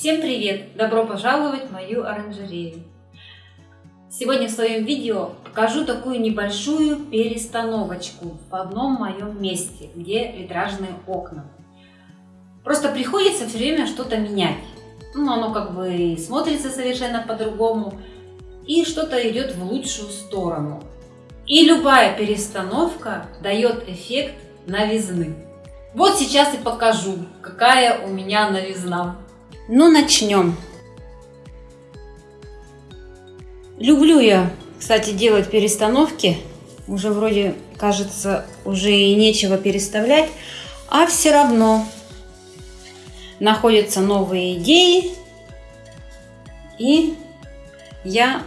Всем привет! Добро пожаловать в мою оранжерею! Сегодня в своем видео покажу такую небольшую перестановочку в одном моем месте, где витражные окна. Просто приходится все время что-то менять. Ну, оно как бы смотрится совершенно по-другому и что-то идет в лучшую сторону. И любая перестановка дает эффект новизны. Вот сейчас и покажу, какая у меня новизна. Ну, начнем. Люблю я, кстати, делать перестановки. Уже вроде, кажется, уже и нечего переставлять. А все равно находятся новые идеи. И я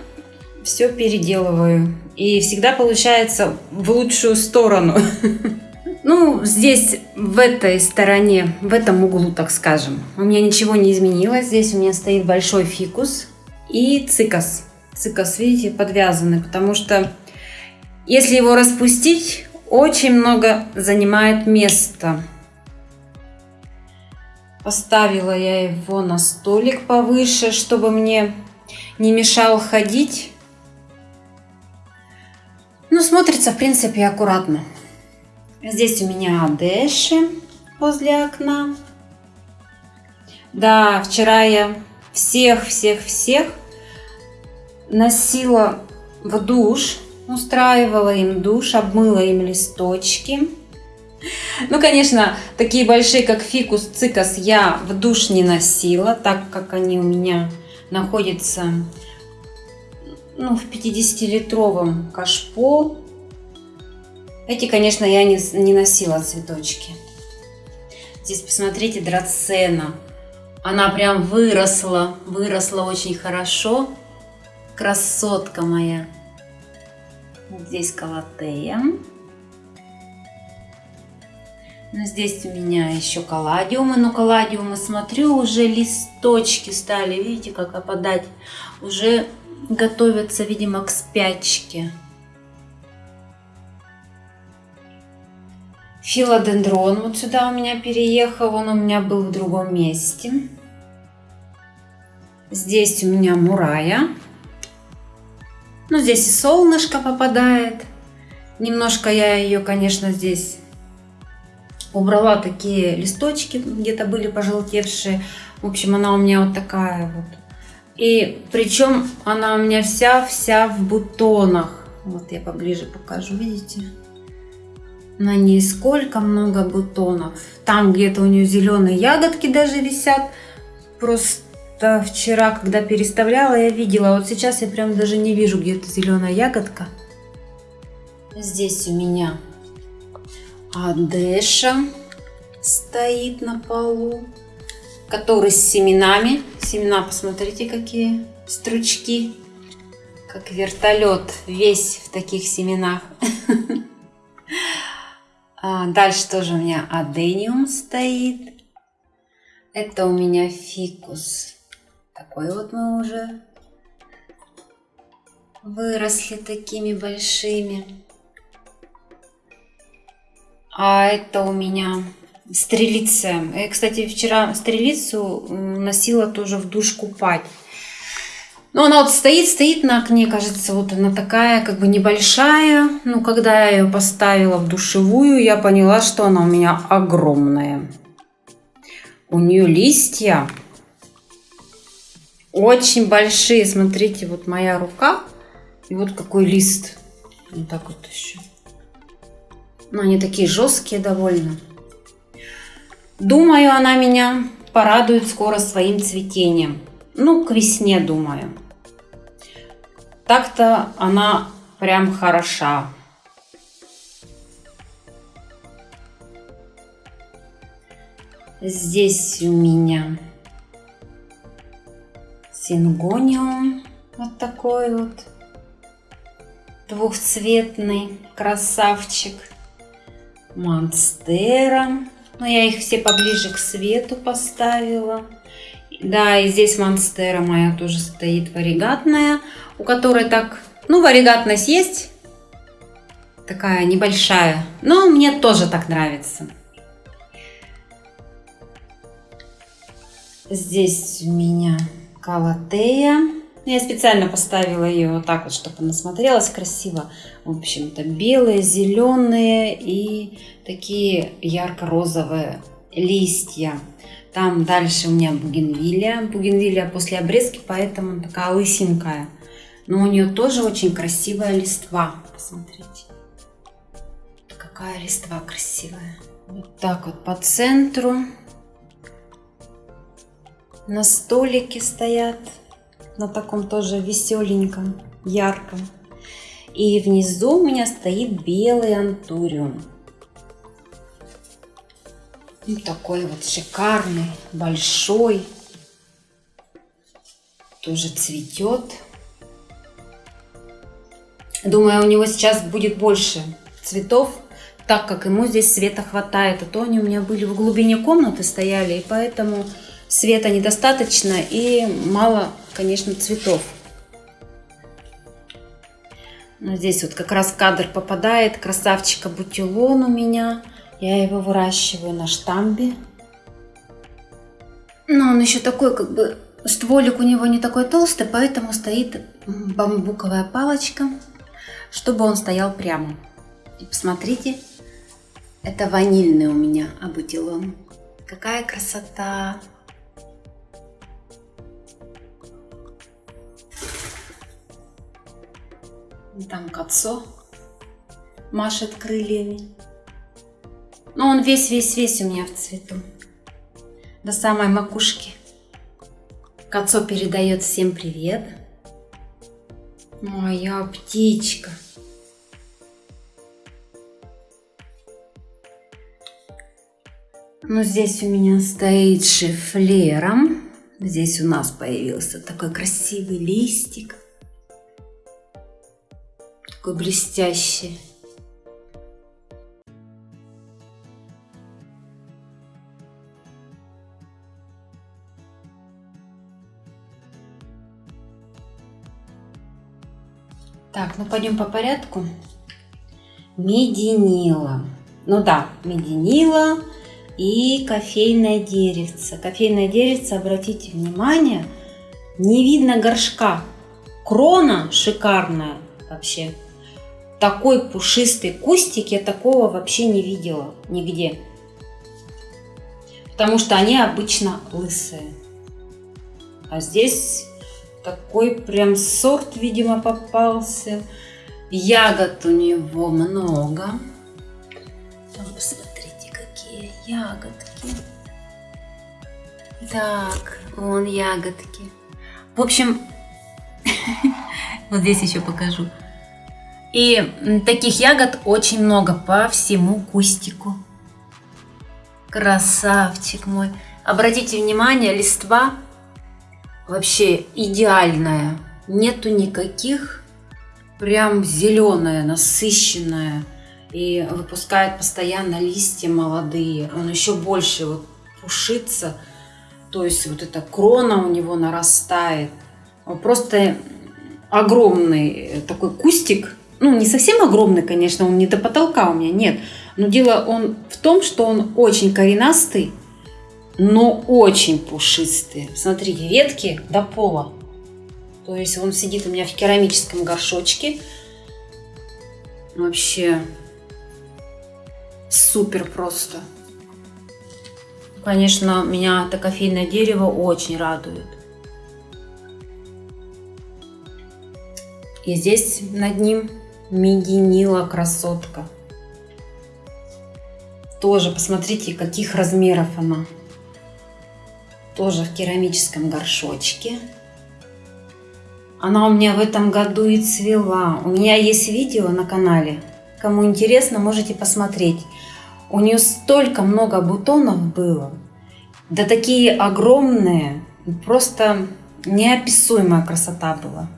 все переделываю. И всегда получается в лучшую сторону. Ну, здесь, в этой стороне, в этом углу, так скажем, у меня ничего не изменилось. Здесь у меня стоит большой фикус и цикас. Цикас, видите, подвязанный, потому что если его распустить, очень много занимает места. Поставила я его на столик повыше, чтобы мне не мешал ходить. Ну, смотрится, в принципе, аккуратно. Здесь у меня дэши возле окна. Да, вчера я всех-всех-всех носила в душ, устраивала им душ, обмыла им листочки. Ну, конечно, такие большие, как фикус, цикас, я в душ не носила, так как они у меня находятся ну, в 50-литровом кашпо. Эти, конечно, я не, не носила цветочки. Здесь посмотрите, драцена. Она прям выросла, выросла очень хорошо. Красотка моя. Здесь калатея. Но здесь у меня еще каладиумы. Но каладиумы, смотрю, уже листочки стали, видите, как опадать. Уже готовятся, видимо, к спячке. Филодендрон вот сюда у меня переехал, он у меня был в другом месте. Здесь у меня мурая. Ну, здесь и солнышко попадает. Немножко я ее, конечно, здесь убрала такие листочки, где-то были пожелтевшие. В общем, она у меня вот такая вот. И причем она у меня вся-вся в бутонах. Вот я поближе покажу, видите? На ней сколько много бутонов. Там где-то у нее зеленые ягодки даже висят. Просто вчера, когда переставляла, я видела. Вот сейчас я прям даже не вижу где-то зеленая ягодка. Здесь у меня Адеша стоит на полу, который с семенами. Семена, посмотрите, какие стручки. Как вертолет, весь в таких семенах. А, дальше тоже у меня адениум стоит. Это у меня фикус. Такой вот мы уже выросли такими большими. А это у меня стрелица. Я, кстати, вчера стрелицу носила тоже в душ купать. Но она вот стоит, стоит на окне, кажется, вот она такая как бы небольшая. Ну, когда я ее поставила в душевую, я поняла, что она у меня огромная. У нее листья очень большие. Смотрите, вот моя рука. И вот какой лист. Вот так вот еще. Ну, они такие жесткие довольно. Думаю, она меня порадует скоро своим цветением. Ну, к весне, думаю. Так-то она прям хороша. Здесь у меня сингониум. Вот такой вот двухцветный красавчик. Монстера. Но я их все поближе к свету поставила. Да, и здесь монстера моя тоже стоит варигатная у которой так, ну, варигатность есть, такая небольшая, но мне тоже так нравится. Здесь у меня калатея. Я специально поставила ее вот так вот, чтобы она смотрелась красиво. В общем-то, белые, зеленые и такие ярко-розовые листья. Там дальше у меня бугенвилия. Бугенвилия после обрезки, поэтому такая лысенькая. Но у нее тоже очень красивая листва. Посмотрите. Какая листва красивая. Вот так вот по центру. На столике стоят. На таком тоже веселеньком, ярком. И внизу у меня стоит белый антуриум. Вот такой вот шикарный, большой. Тоже цветет. Думаю, у него сейчас будет больше цветов, так как ему здесь света хватает. А то они у меня были в глубине комнаты стояли, и поэтому света недостаточно и мало, конечно, цветов. Но здесь вот как раз кадр попадает. Красавчика бутилон у меня. Я его выращиваю на штамбе. Но он еще такой, как бы, стволик у него не такой толстый, поэтому стоит бамбуковая палочка, чтобы он стоял прямо. И посмотрите, это ванильный у меня абутилон. Какая красота! Там кацо машет крыльями. Но он весь-весь-весь у меня в цвету. До самой макушки. Кацо передает всем привет. Моя птичка. Ну, здесь у меня стоит шифлером. Здесь у нас появился такой красивый листик. Такой блестящий. Так, ну пойдем по порядку. Мединила. Ну да, мединила и кофейное деревце. Кофейное деревце, обратите внимание, не видно горшка. Крона шикарная вообще. Такой пушистый кустик я такого вообще не видела нигде. Потому что они обычно лысые. А здесь такой прям сорт, видимо, попался. Ягод у него много. Там, посмотрите, какие ягодки. Так, вон ягодки. В общем, вот здесь еще покажу. И таких ягод очень много по всему кустику. Красавчик мой. Обратите внимание, листва вообще идеальная. Нету никаких прям зеленая, насыщенная. И выпускает постоянно листья молодые. Он еще больше вот пушится. То есть вот эта крона у него нарастает. Просто огромный такой кустик. Ну, не совсем огромный, конечно, он не до потолка у меня, нет. Но дело он в том, что он очень коренастый, но очень пушистые. Смотрите, ветки до пола. То есть он сидит у меня в керамическом горшочке. Вообще супер просто. Конечно, меня это кофейное дерево очень радует. И здесь над ним мединила красотка. Тоже посмотрите, каких размеров она тоже в керамическом горшочке. Она у меня в этом году и цвела. У меня есть видео на канале. Кому интересно, можете посмотреть. У нее столько много бутонов было. Да такие огромные. Просто неописуемая красота была.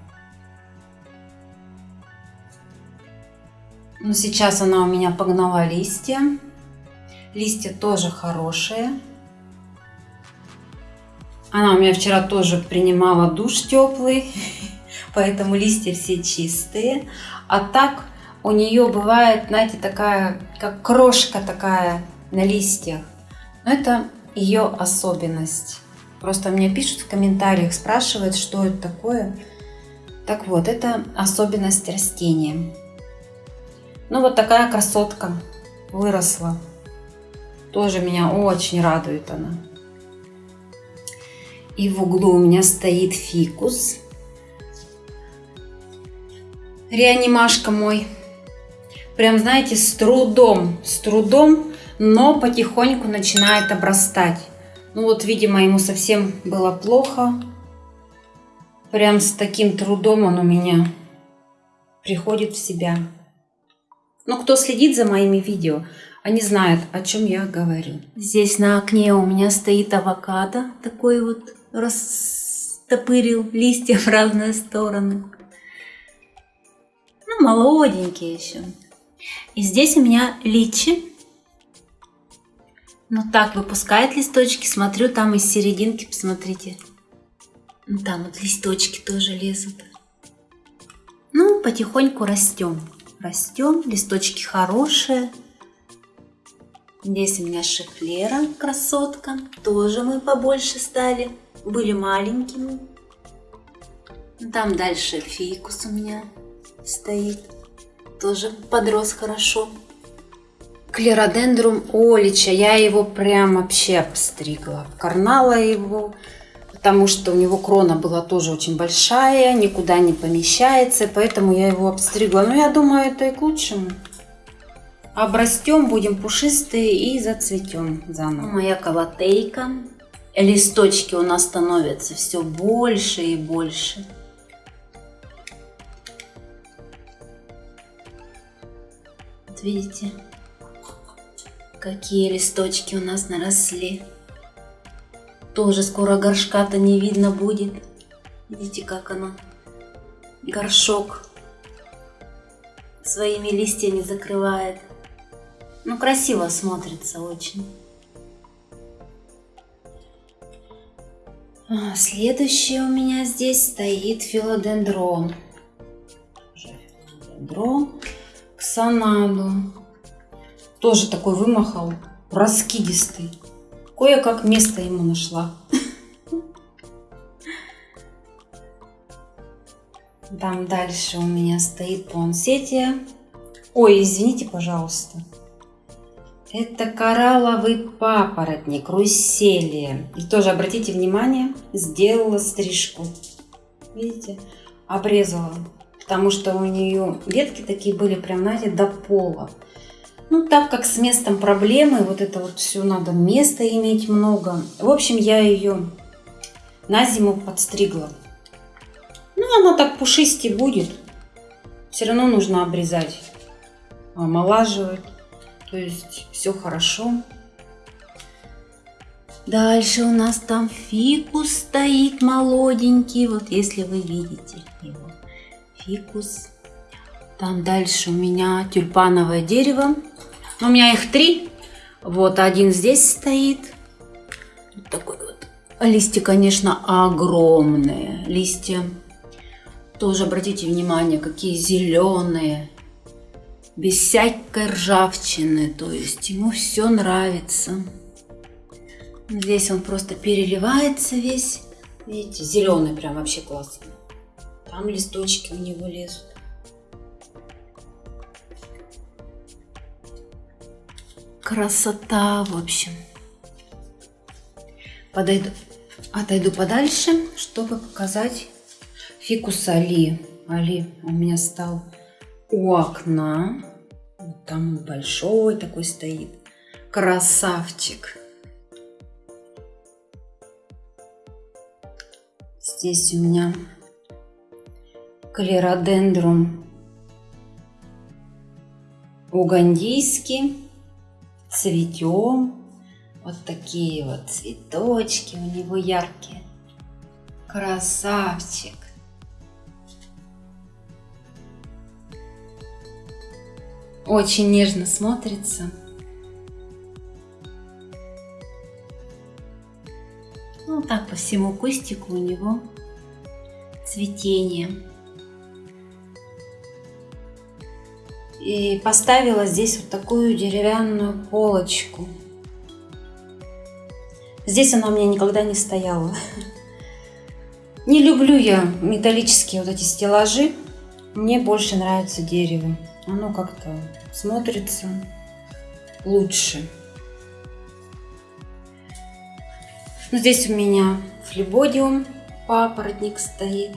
Но сейчас она у меня погнала листья. Листья тоже хорошие. Она у меня вчера тоже принимала душ теплый, поэтому листья все чистые. А так у нее бывает, знаете, такая, как крошка такая на листьях. Но это ее особенность. Просто мне пишут в комментариях, спрашивают, что это такое. Так вот, это особенность растения. Ну вот такая красотка выросла. Тоже меня очень радует она. И в углу у меня стоит фикус. Реанимашка мой. Прям, знаете, с трудом, с трудом, но потихоньку начинает обрастать. Ну вот, видимо, ему совсем было плохо. Прям с таким трудом он у меня приходит в себя. Но кто следит за моими видео, они знают, о чем я говорю. Здесь на окне у меня стоит авокадо, такой вот растопырил листья в разные стороны. Ну, молоденький еще. И здесь у меня личи. Ну так, выпускает листочки. Смотрю, там из серединки, посмотрите. Ну, там вот листочки тоже лезут. Ну, потихоньку растем. Растем, листочки хорошие. Здесь у меня шифлера, красотка. Тоже мы побольше стали. Были маленькими. Там дальше фикус у меня стоит. Тоже подрос хорошо. Клеродендрум олича. Я его прям вообще обстригла. Карнала его, потому что у него крона была тоже очень большая, никуда не помещается, поэтому я его обстригла. Но я думаю, это и к лучшему. Обрастем, будем пушистые и зацветем заново. Моя каватейка. Листочки у нас становятся все больше и больше. Вот видите, какие листочки у нас наросли. Тоже скоро горшка-то не видно будет. Видите, как она горшок своими листьями закрывает. Ну, красиво смотрится очень. Следующее у меня здесь стоит филодендрон. Филодендрон ксанаду. Тоже такой вымахал, раскидистый. Кое-как место ему нашла. Там дальше у меня стоит пуансетия. Ой, извините, пожалуйста. Это коралловый папоротник, русселия. И тоже обратите внимание, сделала стрижку. Видите? Обрезала. Потому что у нее ветки такие были прям, знаете, до пола. Ну, так как с местом проблемы, вот это вот все надо места иметь много. В общем, я ее на зиму подстригла. Ну, она так пушисти будет. Все равно нужно обрезать, омолаживать. То есть все хорошо. Дальше у нас там фикус стоит молоденький. Вот если вы видите его. Фикус. Там дальше у меня тюльпановое дерево. У меня их три. Вот один здесь стоит. Вот такой вот. Листья, конечно, огромные. Листья. Тоже обратите внимание, какие зеленые без всякой ржавчины, то есть ему все нравится. Здесь он просто переливается весь, видите, зеленый прям вообще классный. Там листочки у него лезут. Красота, в общем. Подойду, отойду подальше, чтобы показать фикус Али. Али у меня стал у окна. Вот там большой такой стоит. Красавчик. Здесь у меня клеродендрум угандийский. Цветем. Вот такие вот цветочки у него яркие. Красавчик. Очень нежно смотрится. Ну, так по всему кустику у него цветение. И поставила здесь вот такую деревянную полочку. Здесь она у меня никогда не стояла. Не люблю я металлические вот эти стеллажи. Мне больше нравится дерево. Оно как-то смотрится лучше. Ну, здесь у меня флебодиум, папоротник стоит.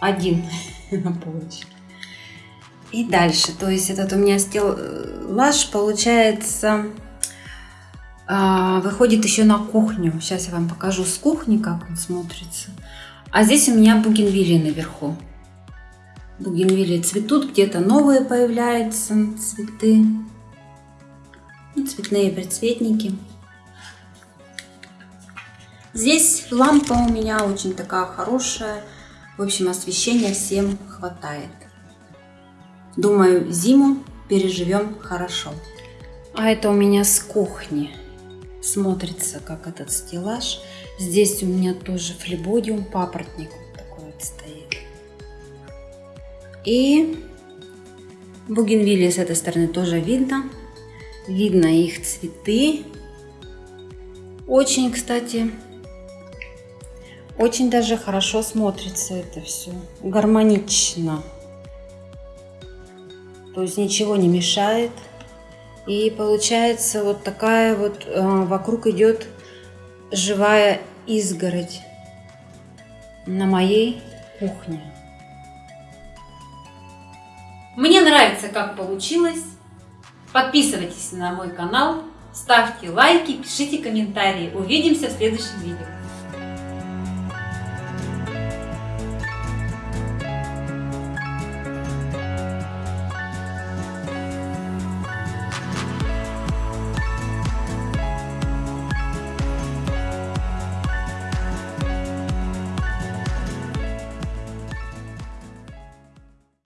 Один на полочке. И дальше, то есть этот у меня стеллаж получается а, выходит еще на кухню. Сейчас я вам покажу с кухни, как он смотрится. А здесь у меня бугенвилли наверху. Бугенвилли цветут, где-то новые появляются цветы. Ну, цветные предцветники. Здесь лампа у меня очень такая хорошая. В общем, освещения всем хватает. Думаю, зиму переживем хорошо. А это у меня с кухни смотрится, как этот стеллаж. Здесь у меня тоже флебодиум, папоротник вот такой вот стоит. И бугенвилли с этой стороны тоже видно. Видно их цветы. Очень, кстати, очень даже хорошо смотрится это все. Гармонично. То есть ничего не мешает. И получается вот такая вот э, вокруг идет живая изгородь на моей кухне. Нравится, как получилось. Подписывайтесь на мой канал, ставьте лайки, пишите комментарии. Увидимся в следующем видео.